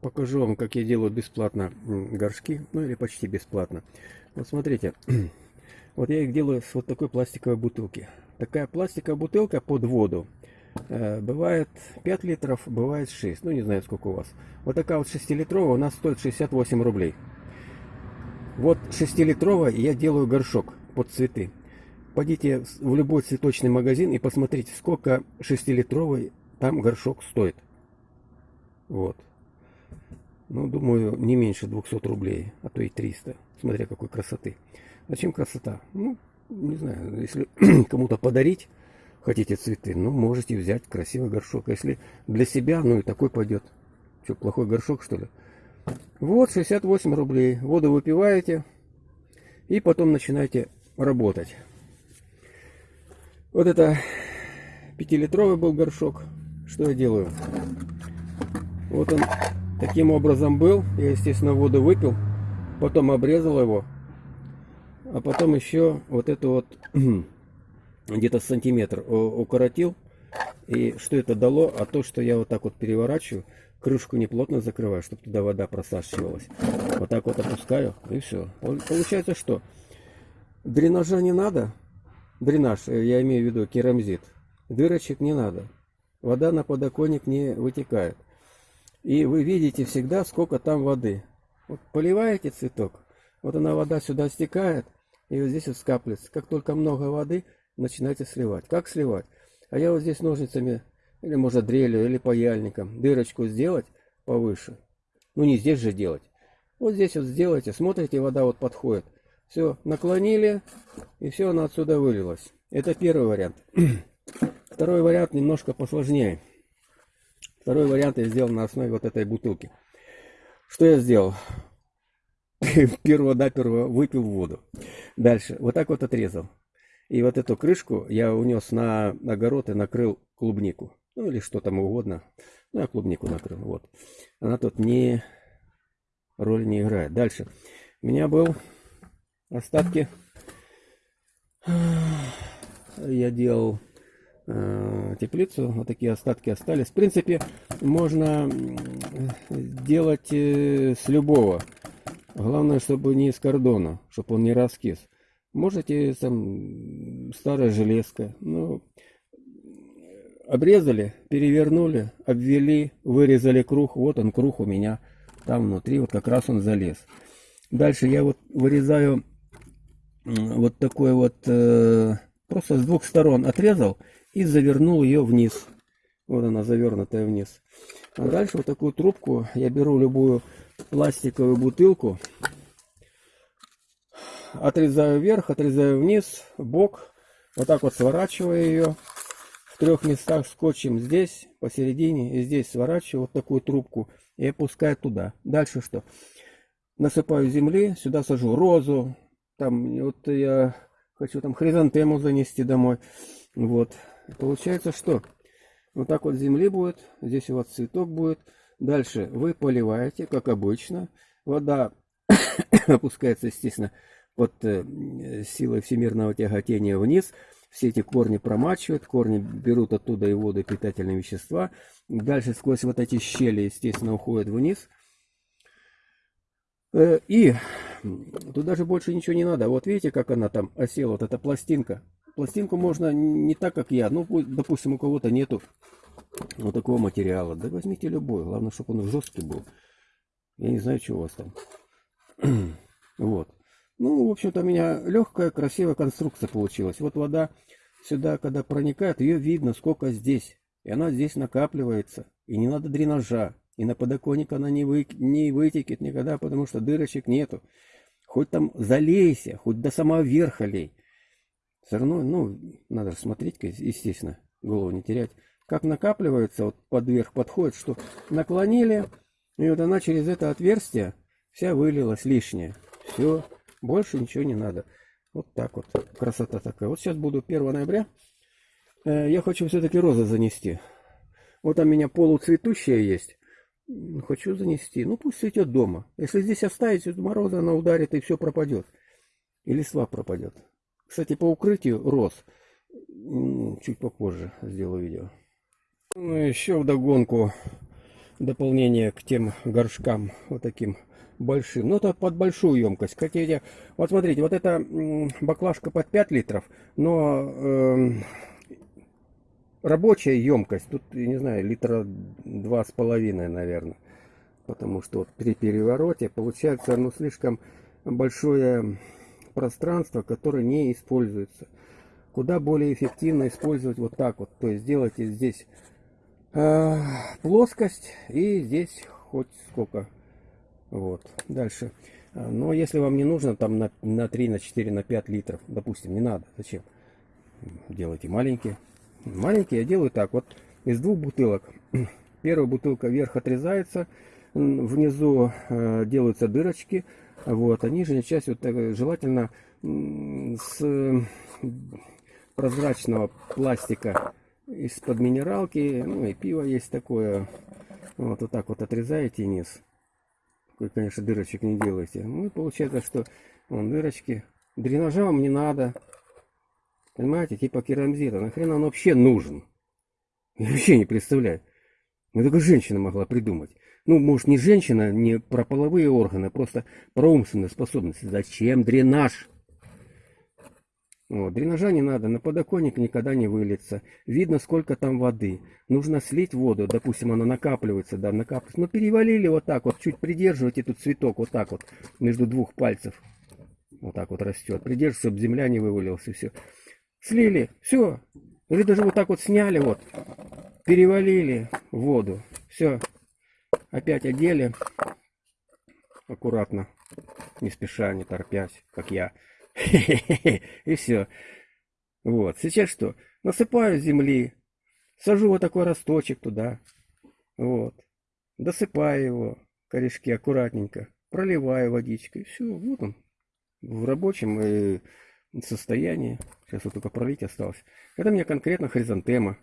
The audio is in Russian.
покажу вам, как я делаю бесплатно горшки, ну или почти бесплатно. Вот смотрите, вот я их делаю с вот такой пластиковой бутылки. Такая пластиковая бутылка под воду. Э, бывает 5 литров, бывает 6, ну не знаю сколько у вас. Вот такая вот 6-литровая у нас стоит 68 рублей. Вот 6-литровая я делаю горшок под цветы. Пойдите в любой цветочный магазин и посмотрите, сколько 6-литровый там горшок стоит. Вот. Ну, думаю, не меньше 200 рублей, а то и 300, смотря какой красоты. Зачем красота? Ну, не знаю, если кому-то подарить хотите цветы, ну, можете взять красивый горшок. А если для себя, ну, и такой пойдет. Что, плохой горшок, что ли? Вот, 68 рублей. Воду выпиваете и потом начинаете работать. Вот это 5-литровый был горшок. Что я делаю? Вот он таким образом был. Я, естественно, воду выпил. Потом обрезал его. А потом еще вот это вот где-то сантиметр укоротил. И что это дало? А то, что я вот так вот переворачиваю, крышку не плотно закрываю, чтобы туда вода просачивалась. Вот так вот опускаю, и все. Получается что? Дренажа не надо. Дренаж, э, я имею в виду керамзит. Дырочек не надо. Вода на подоконник не вытекает. И вы видите всегда, сколько там воды. Вот поливаете цветок, вот она вода сюда стекает, и вот здесь вот скапливается. Как только много воды, начинаете сливать. Как сливать? А я вот здесь ножницами, или может дрелью, или паяльником, дырочку сделать повыше. Ну не здесь же делать. Вот здесь вот сделайте, смотрите, вода вот подходит. Все, наклонили, и все, она отсюда вылилась. Это первый вариант. Второй вариант немножко посложнее. Второй вариант я сделал на основе вот этой бутылки. Что я сделал? Перво-наперво выпил воду. Дальше, вот так вот отрезал. И вот эту крышку я унес на огород и накрыл клубнику. Ну или что там угодно. Ну, я клубнику накрыл. Вот. Она тут не роли не играет. Дальше. У меня был остатки. Я делал теплицу. Вот такие остатки остались. В принципе, можно делать э, с любого. Главное, чтобы не из кордона, чтобы он не раскис. Можете там старая железка. Ну, обрезали, перевернули, обвели, вырезали круг. Вот он круг у меня там внутри. Вот как раз он залез. Дальше я вот вырезаю вот такой вот, э, просто с двух сторон отрезал и завернул ее вниз. Вот она завернутая вниз. А дальше вот такую трубку я беру любую пластиковую бутылку, отрезаю вверх, отрезаю вниз, бок, вот так вот сворачиваю ее в трех местах скотчем здесь, посередине и здесь сворачиваю вот такую трубку и опускаю туда. Дальше что? Насыпаю земли, сюда сажу розу, там вот я хочу там хризантему занести домой, вот, Получается что? Вот так вот земли будет, здесь у вас цветок будет. Дальше вы поливаете, как обычно. Вода опускается, естественно, под э, силой всемирного тяготения вниз. Все эти корни промачивают, корни берут оттуда и воду, и питательные вещества. Дальше сквозь вот эти щели, естественно, уходят вниз. Э, и тут даже больше ничего не надо. Вот видите, как она там осела, вот эта пластинка. Пластинку можно не так, как я. Ну, допустим, у кого-то нету вот такого материала. Да возьмите любой. Главное, чтобы он жесткий был. Я не знаю, что у вас там. вот. Ну, в общем-то, у меня легкая, красивая конструкция получилась. Вот вода сюда, когда проникает, ее видно, сколько здесь. И она здесь накапливается. И не надо дренажа. И на подоконник она не, вы, не вытекет никогда, потому что дырочек нету. Хоть там залейся, хоть до самого верха лей. Все равно, ну, надо смотреть, естественно, голову не терять. Как накапливается, вот под верх подходит, что наклонили, и вот она через это отверстие вся вылилась лишняя. Все, больше ничего не надо. Вот так вот, красота такая. Вот сейчас буду 1 ноября. Э, я хочу все-таки розы занести. Вот там у меня полуцветущая есть. Хочу занести. Ну, пусть цветет дома. Если здесь оставить, мороза она ударит и все пропадет. И листва пропадет. Кстати, по укрытию роз чуть попозже сделаю видео. Ну, еще вдогонку дополнение к тем горшкам вот таким большим. Ну, это под большую емкость. Хотите, вот смотрите, вот эта баклажка под 5 литров, но э, рабочая емкость, тут, я не знаю, литра два с половиной, наверное. Потому что вот при перевороте получается, ну, слишком большое пространство, которое не используется. Куда более эффективно использовать вот так вот. То есть делайте здесь э, плоскость и здесь хоть сколько. Вот. Дальше. Но если вам не нужно там на, на 3, на 4, на 5 литров, допустим, не надо. Зачем? Делайте маленькие. Маленькие я делаю так. Вот из двух бутылок. Первая бутылка вверх отрезается. Внизу э, делаются дырочки. Вот, а нижняя часть вот так, желательно с прозрачного пластика из-под минералки, ну и пиво есть такое. Вот, вот так вот отрезаете низ. Вы, конечно, дырочек не делаете. Ну и получается, что вон дырочки. Дренажа вам не надо. Понимаете, типа керамзита. Нахрен он вообще нужен? Я вообще не представляю. Ну только женщина могла придумать. Ну, может, не женщина, не про половые органы, а просто про умственные способности. Зачем дренаж? Вот, дренажа не надо, на подоконник никогда не выльется. Видно, сколько там воды. Нужно слить воду, допустим, она накапливается, да, накапливается. Но перевалили вот так вот, чуть придерживайте тут цветок, вот так вот, между двух пальцев. Вот так вот растет. Придерживайте, чтобы земля не вывалилась и все. Слили, все. Или даже вот так вот сняли, вот, перевалили воду. Все. Опять одели. Аккуратно, не спеша, не торпясь, как я. И все. Вот. Сейчас что? Насыпаю земли. Сажу вот такой росточек туда. Вот. Досыпаю его. Корешки аккуратненько. Проливаю водичкой. Все. Вот он. В рабочем э, состоянии. Сейчас вот только пролить осталось. Это у меня конкретно хризантема.